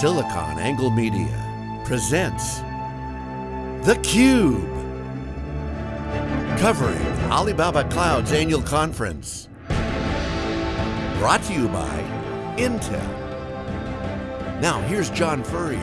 SiliconANGLE Media presents theCUBE. Covering Alibaba Cloud's annual conference. Brought to you by Intel. Now here's John Furrier.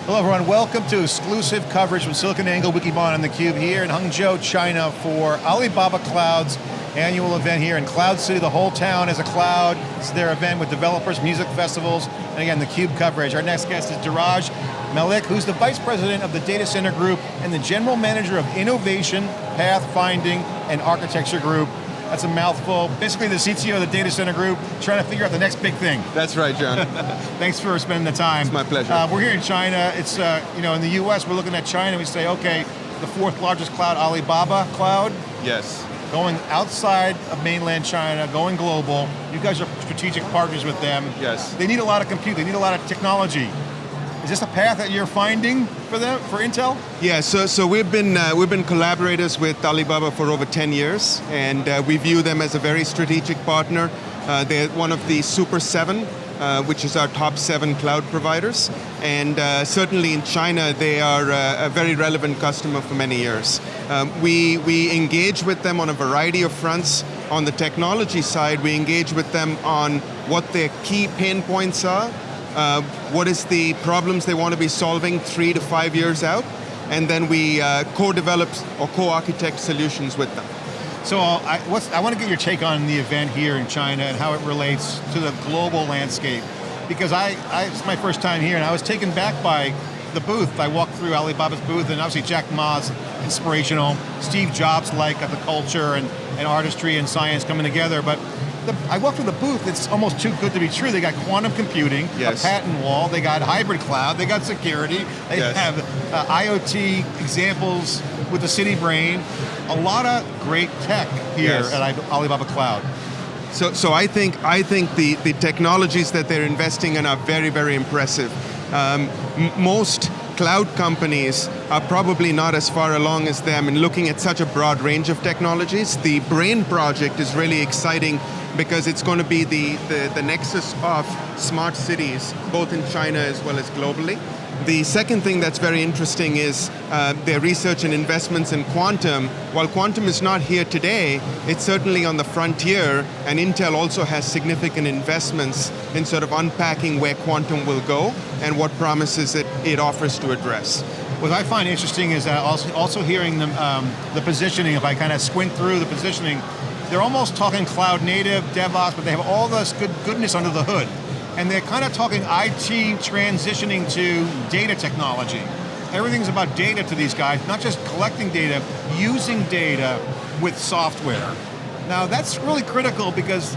Hello everyone, welcome to exclusive coverage from SiliconANGLE Wikibon and theCUBE here in Hangzhou, China for Alibaba Cloud's annual event here in Cloud City. The whole town is a cloud. It's their event with developers, music festivals, and again, theCUBE coverage. Our next guest is Dhiraj Mallick, who's the Vice President of the Data Center Group and the General Manager of Innovation, Pathfinding, and Architecture Group. That's a mouthful. Basically the CTO of the data center group, trying to figure out the next big thing. That's right, John. Thanks for spending the time. It's my pleasure. Uh, we're here in China. It's, uh, you know, in the US, we're looking at China, we say, okay, the fourth largest cloud, Alibaba cloud. Yes. Going outside of mainland China, going global. You guys are strategic partners with them. Yes. They need a lot of compute, they need a lot of technology. Is this a path that you're finding for them, for Intel? Yeah, so, so we've, been, uh, we've been collaborators with Alibaba for over 10 years, and uh, we view them as a very strategic partner. Uh, they're one of the Super 7, uh, which is our top seven cloud providers. And uh, certainly in China, they are uh, a very relevant customer for many years. Um, we, we engage with them on a variety of fronts. On the technology side, we engage with them on what their key pain points are, uh, what is the problems they want to be solving three to five years out, and then we uh, co-develop or co-architect solutions with them. So uh, I, I, want to get your take on the event here in China and how it relates to the global landscape. Because I, I, it's my first time here and I was taken back by the booth. I walked through Alibaba's booth and obviously Jack Ma's inspirational, Steve Jobs-like of the culture and, and artistry and science coming together, but the, I walked through the booth, it's almost too good to be true. They got quantum computing, yes. a patent wall, they got hybrid cloud, they got security, they yes. have uh, IoT examples with the City Brain. A lot of great tech here yes. at Alibaba Cloud. So, so I think, I think the, the technologies that they're investing in are very, very impressive. Um, most cloud companies are probably not as far along as them in looking at such a broad range of technologies. The BRAIN project is really exciting because it's going to be the, the, the nexus of smart cities, both in China as well as globally. The second thing that's very interesting is uh, their research and investments in quantum. While quantum is not here today, it's certainly on the frontier, and Intel also has significant investments in sort of unpacking where quantum will go and what promises it, it offers to address. What I find interesting is that also, also hearing the, um, the positioning, if I kind of squint through the positioning, they're almost talking cloud native, DevOps, but they have all this good goodness under the hood. And they're kind of talking IT transitioning to data technology. Everything's about data to these guys, not just collecting data, using data with software. Now that's really critical because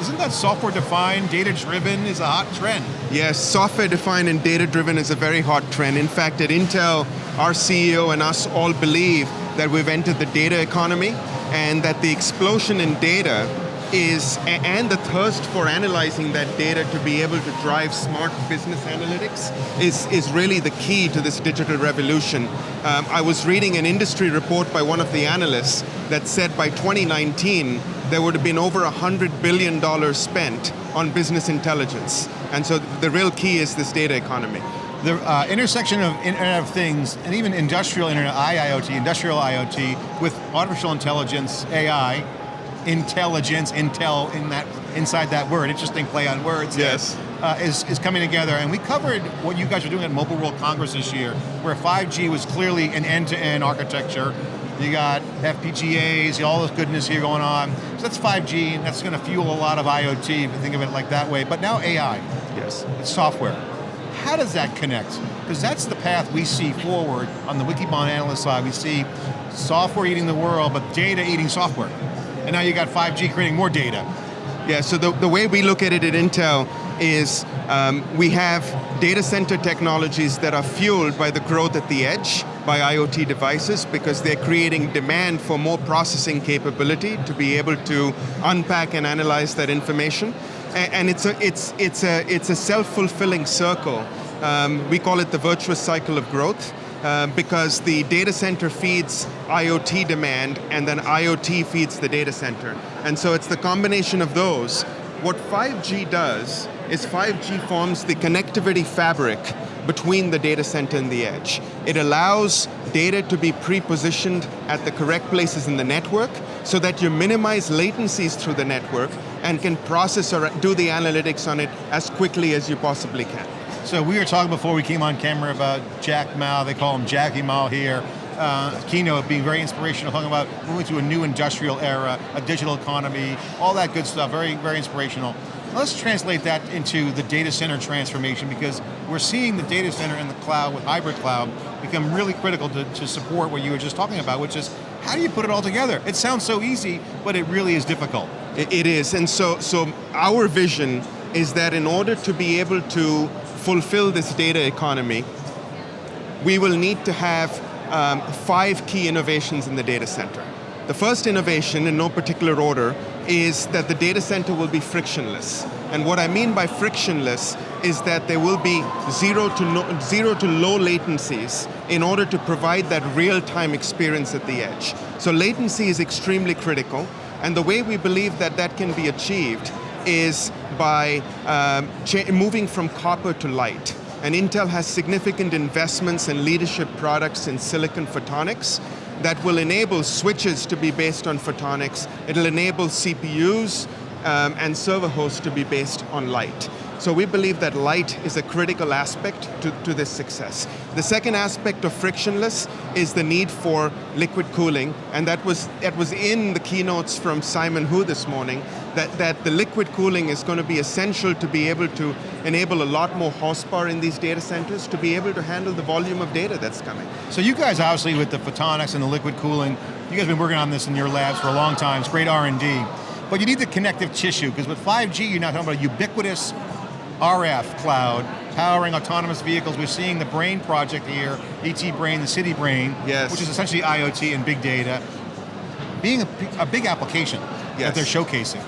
isn't that software defined, data driven is a hot trend? Yes, software defined and data driven is a very hot trend. In fact, at Intel, our CEO and us all believe that we've entered the data economy and that the explosion in data is, and the thirst for analyzing that data to be able to drive smart business analytics is, is really the key to this digital revolution. Um, I was reading an industry report by one of the analysts that said by 2019, there would have been over $100 billion spent on business intelligence. And so the real key is this data economy. The uh, intersection of Internet of Things and even industrial Internet, IIoT, industrial IoT, with artificial intelligence, AI, intelligence, intel in that inside that word, interesting play on words. Yes. Uh, is, is coming together, and we covered what you guys are doing at Mobile World Congress this year, where 5G was clearly an end-to-end -end architecture. You got FPGAs, all this goodness here going on. So that's 5G, and that's going to fuel a lot of IoT, if you think of it like that way. But now AI. Yes. It's software. How does that connect? Because that's the path we see forward on the Wikibon analyst side. We see software eating the world, but data eating software and now you got 5G creating more data. Yeah, so the, the way we look at it at Intel is um, we have data center technologies that are fueled by the growth at the edge, by IoT devices, because they're creating demand for more processing capability to be able to unpack and analyze that information. And, and it's a, it's, it's a, it's a self-fulfilling circle. Um, we call it the virtuous cycle of growth. Uh, because the data center feeds IoT demand and then IoT feeds the data center. And so it's the combination of those What 5G does is 5G forms the connectivity fabric between the data center and the edge. It allows data to be pre-positioned at the correct places in the network so that you minimize latencies through the network and can process or do the analytics on it as quickly as you possibly can. So we were talking before we came on camera about Jack Ma, they call him Jackie Ma here, uh, keynote being very inspirational, talking about moving to a new industrial era, a digital economy, all that good stuff, very, very inspirational. Let's translate that into the data center transformation because we're seeing the data center and the cloud with hybrid cloud become really critical to, to support what you were just talking about, which is how do you put it all together? It sounds so easy, but it really is difficult. It is, and so, so our vision is that in order to be able to fulfill this data economy, we will need to have um, five key innovations in the data center. The first innovation, in no particular order, is that the data center will be frictionless. And what I mean by frictionless is that there will be zero to, no, zero to low latencies in order to provide that real-time experience at the edge. So latency is extremely critical, and the way we believe that that can be achieved is by um, moving from copper to light. And Intel has significant investments and leadership products in silicon photonics, that will enable switches to be based on photonics. It'll enable CPUs um, and server hosts to be based on light. So we believe that light is a critical aspect to, to this success. The second aspect of frictionless is the need for liquid cooling, and that was, that was in the keynotes from Simon Hu this morning, that, that the liquid cooling is going to be essential to be able to enable a lot more horsepower in these data centers to be able to handle the volume of data that's coming. So you guys obviously with the photonics and the liquid cooling, you guys have been working on this in your labs for a long time, it's great R&D, but you need the connective tissue, because with 5G you're now talking about a ubiquitous RF cloud powering autonomous vehicles. We're seeing the Brain project here, ET Brain, the City Brain, yes. which is essentially IoT and big data, being a, a big application yes. that they're showcasing.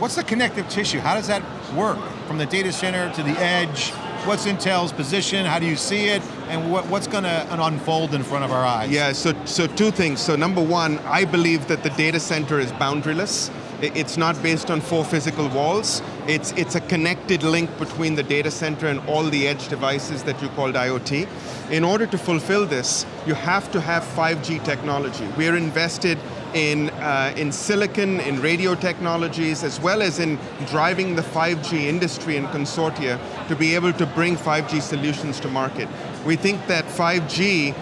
What's the connective tissue? How does that work? From the data center to the edge, what's Intel's position, how do you see it, and what, what's going to unfold in front of our eyes? Yeah, so, so two things. So number one, I believe that the data center is boundaryless. It's not based on four physical walls. It's, it's a connected link between the data center and all the edge devices that you called IoT. In order to fulfill this, you have to have 5G technology. We're invested in, uh, in silicon, in radio technologies, as well as in driving the 5G industry and consortia to be able to bring 5G solutions to market. We think that 5G,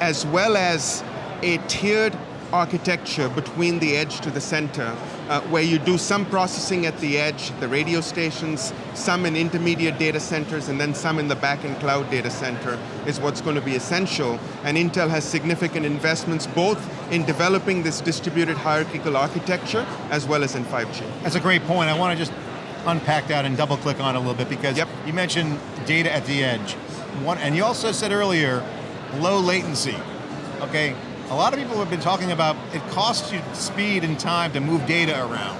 as well as a tiered architecture between the edge to the center, uh, where you do some processing at the edge, the radio stations, some in intermediate data centers, and then some in the back-end cloud data center is what's going to be essential. And Intel has significant investments both in developing this distributed hierarchical architecture as well as in 5G. That's a great point. I want to just unpack that and double click on it a little bit because yep. you mentioned data at the edge. One, and you also said earlier, low latency. Okay, a lot of people have been talking about it costs you speed and time to move data around.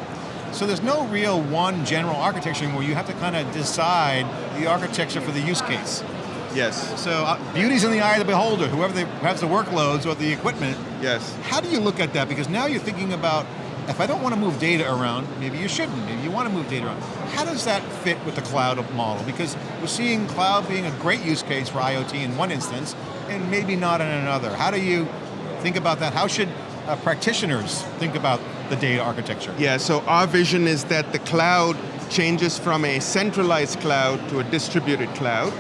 So there's no real one general architecture where you have to kind of decide the architecture for the use case. Yes. So uh, beauty's in the eye of the beholder, whoever they, has the workloads or the equipment. Yes. How do you look at that? Because now you're thinking about, if I don't want to move data around, maybe you shouldn't, maybe you want to move data around. How does that fit with the cloud model? Because we're seeing cloud being a great use case for IoT in one instance, and maybe not in another. How do you think about that? How should uh, practitioners think about the data architecture? Yeah, so our vision is that the cloud changes from a centralized cloud to a distributed cloud,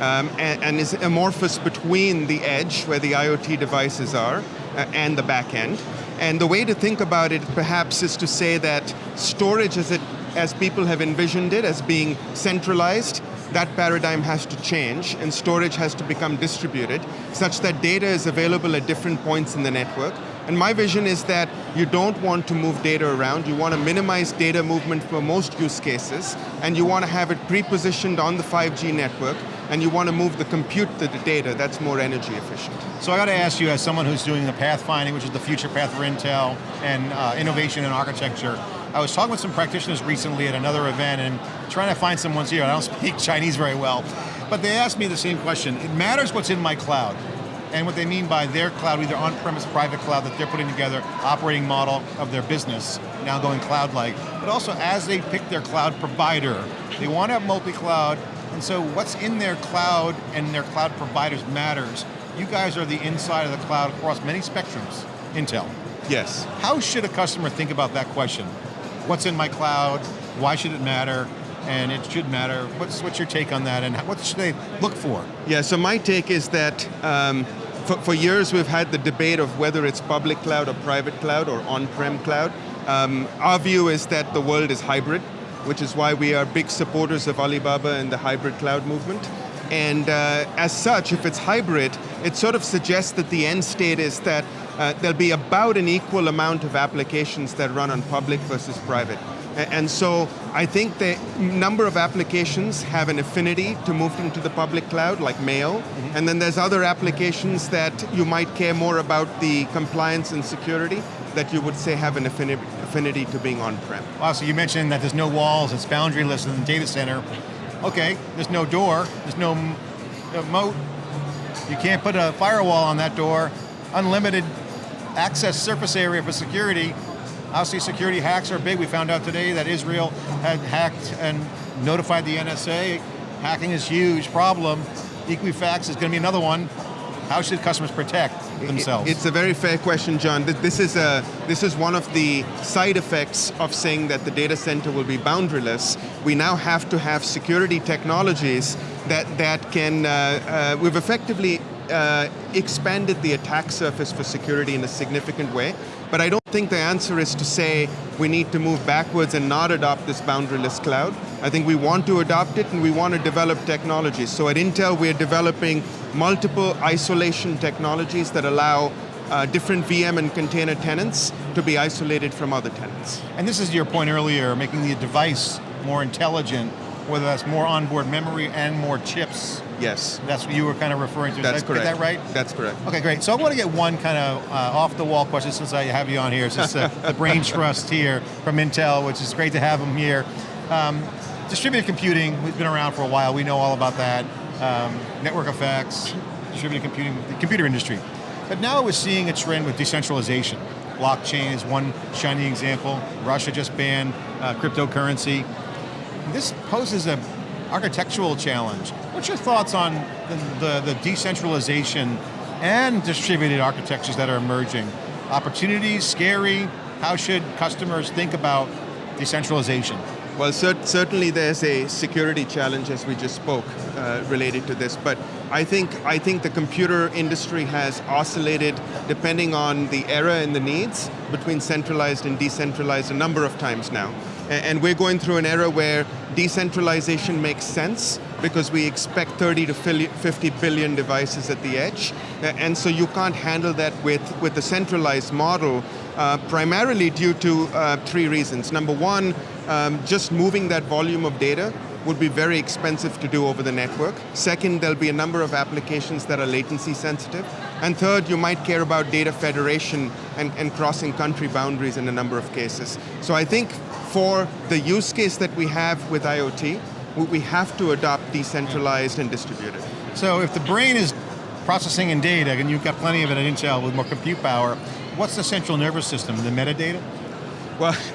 um, and, and, is amorphous between the edge, where the IoT devices are, uh, and the back end. And the way to think about it perhaps is to say that storage as, it, as people have envisioned it, as being centralized, that paradigm has to change and storage has to become distributed such that data is available at different points in the network. And my vision is that you don't want to move data around, you want to minimize data movement for most use cases, and you want to have it pre-positioned on the 5G network, and you want to move the compute to the data, that's more energy efficient. So I got to ask you, as someone who's doing the pathfinding, which is the future path for Intel, and uh, innovation and architecture, I was talking with some practitioners recently at another event and trying to find some ones here. I don't speak Chinese very well, but they asked me the same question. It matters what's in my cloud. and what they mean by their cloud, either on-premise private cloud that they're putting together, operating model of their business, now going cloud-like, but also as they pick their cloud provider, they want to have multi-cloud, and so what's in their cloud and their cloud providers matters. You guys are the inside of the cloud across many spectrums, Intel. Yes. How should a customer think about that question? What's in my cloud? Why should it matter? And it should matter. What's, what's your take on that and what should they look for? Yeah, so my take is that um, for, for, years we've had the debate of whether it's public cloud or private cloud or on-prem cloud. Um, our view is that the world is hybrid, which is why we are big supporters of Alibaba and the hybrid cloud movement. And uh, as such, if it's hybrid, it sort of suggests that the end state is that uh, there'll be about an equal amount of applications that run on public versus private. And so I think the number of applications have an affinity to move into the public cloud, like mail, mm -hmm. and then there's other applications that you might care more about the compliance and security that you would say have an affinity to being on-prem. Wow, so you mentioned that there's no walls, it's boundaryless in the data center. Okay, there's no door, there's no moat, you can't put a firewall on that door, unlimited access surface area for security, Obviously security hacks are big. We found out today that Israel had hacked and notified the NSA. Hacking is huge problem. Equifax is going to be another one. How should customers protect themselves? It's a very fair question, John. This is, a, this is one of the side effects of saying that the data center will be boundaryless. We now have to have security technologies that, that can, uh, uh, we've effectively uh, expanded the attack surface for security in a significant way, but I don't think the answer is to say we need to move backwards and not adopt this boundaryless cloud. I think we want to adopt it and we want to develop technologies. So at Intel we're developing multiple isolation technologies that allow uh, different VM and container tenants to be isolated from other tenants. And this is your point earlier, making the device more intelligent whether that's more onboard memory and more chips. Yes. That's what you were kind of referring to. That's Is correct. that right? That's correct. Okay, great. So I want to get one kind of uh, off the wall question since I have you on here. Since uh, the brain trust here from Intel, which is great to have them here. Um, distributed computing, we've been around for a while. We know all about that. Um, network effects, distributed computing, the computer industry. But now we're seeing a trend with decentralization. Blockchain is one shining example. Russia just banned uh, cryptocurrency this poses an architectural challenge. What's your thoughts on the, the, the decentralization and distributed architectures that are emerging? Opportunities, scary? How should customers think about decentralization? Well, cer certainly there's a security challenge, as we just spoke, uh, related to this. But I think I think the computer industry has oscillated, depending on the era and the needs, between centralized and decentralized a number of times now. And we're going through an era where decentralization makes sense because we expect 30 to 50 billion devices at the edge. And so you can't handle that with, with a centralized model, uh, primarily due to uh, three reasons. Number one, um, just moving that volume of data would be very expensive to do over the network. Second, there'll be a number of applications that are latency sensitive. And third, you might care about data federation and, and crossing country boundaries in a number of cases. So I think for the use case that we have with IoT, we have to adopt decentralized and distributed. So if the brain is processing in data, and you've got plenty of it at Intel with more compute power, what's the central nervous system, the metadata? Well,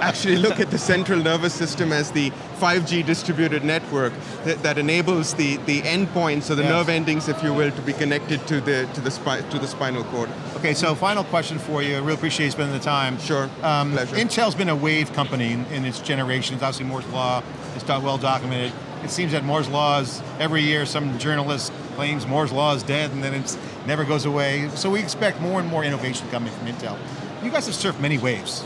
actually look at the central nervous system as the 5G distributed network that, that enables the, the endpoints, or the yes. nerve endings, if you will, to be connected to the, to, the to the spinal cord. Okay, so final question for you. I really appreciate you spending the time. Sure, um, pleasure. Intel's been a wave company in, in its generations. Obviously Moore's Law is well documented. It seems that Moore's Law is, every year some journalist claims Moore's Law is dead and then it never goes away. So we expect more and more innovation coming from Intel. You guys have surfed many waves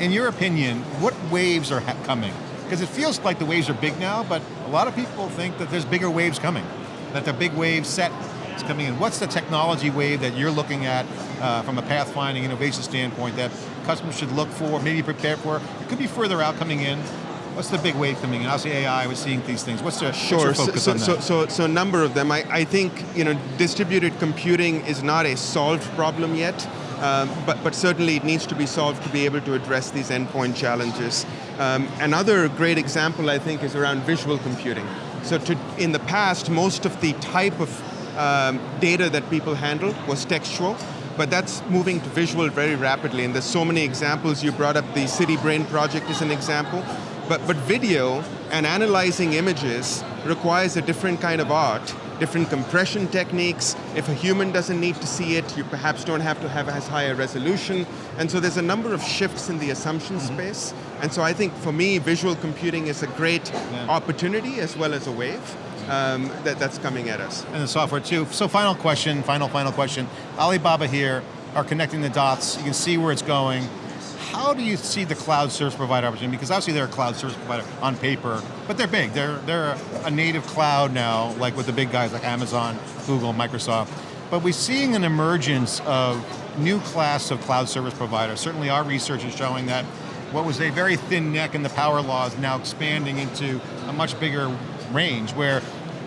in your opinion, what waves are coming? Because it feels like the waves are big now, but a lot of people think that there's bigger waves coming, that the big wave set is coming in. What's the technology wave that you're looking at uh, from a pathfinding innovation standpoint that customers should look for, maybe prepare for? It could be further out coming in. What's the big wave coming in? Obviously AI, we're seeing these things. What's the sure. What's focus so, on so, that? So, so, a number of them. I, I think you know distributed computing is not a solved problem yet. Um, but, but certainly it needs to be solved to be able to address these endpoint challenges. Um, another great example, I think, is around visual computing. So to, in the past, most of the type of um, data that people handled was textual, but that's moving to visual very rapidly, and there's so many examples. You brought up the City Brain project as an example, but, but video and analyzing images requires a different kind of art, different compression techniques. If a human doesn't need to see it, you perhaps don't have to have as high a resolution. And so there's a number of shifts in the assumption space. And so I think for me, visual computing is a great opportunity as well as a wave um, that, that's coming at us. And the software too. So final question, final, final question. Alibaba here are connecting the dots. You can see where it's going. How do you see the cloud service provider opportunity? Because obviously they're a cloud service provider on paper, but they're big. They're, they're a native cloud now, like with the big guys like Amazon, Google, Microsoft. But we're seeing an emergence of new class of cloud service providers. Certainly our research is showing that what was a very thin neck in the power law is now expanding into a much bigger range where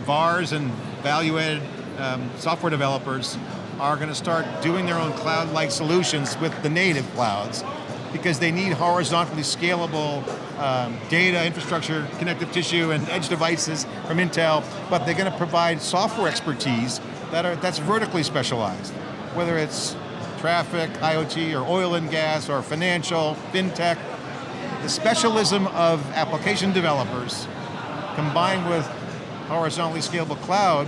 VARs and value-added um, software developers are going to start doing their own cloud-like solutions with the native clouds because they need horizontally scalable um, data, infrastructure, connective tissue, and edge devices from Intel, but they're going to provide software expertise that are, that's vertically specialized, whether it's traffic, IoT, or oil and gas, or financial, fintech. The specialism of application developers combined with horizontally scalable cloud,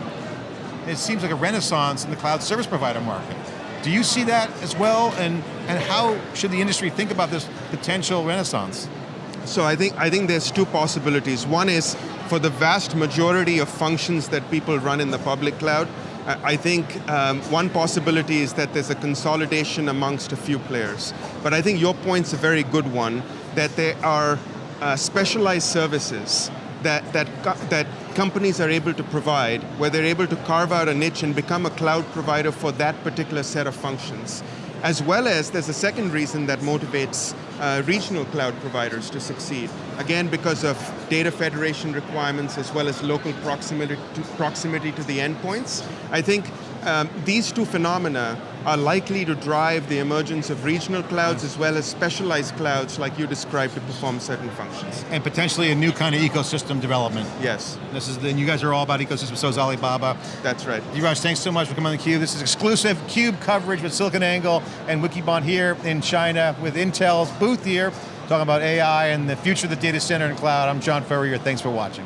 it seems like a renaissance in the cloud service provider market. Do you see that as well, and, and how should the industry think about this potential renaissance? So I think, I think there's two possibilities. One is for the vast majority of functions that people run in the public cloud, I think um, one possibility is that there's a consolidation amongst a few players. But I think your point's a very good one, that there are uh, specialized services that, that, that companies are able to provide, where they're able to carve out a niche and become a cloud provider for that particular set of functions. As well as there's a second reason that motivates uh, regional cloud providers to succeed. Again, because of data federation requirements as well as local proximity to, proximity to the endpoints. I think um, these two phenomena are likely to drive the emergence of regional clouds as well as specialized clouds like you described to perform certain functions. And potentially a new kind of ecosystem development. Yes. This is, and you guys are all about ecosystem, so is Alibaba. That's right. Dhiraj, thanks so much for coming on theCUBE. This is exclusive CUBE coverage with SiliconANGLE and Wikibon here in China with Intel's booth here, talking about AI and the future of the data center and cloud. I'm John Furrier, thanks for watching.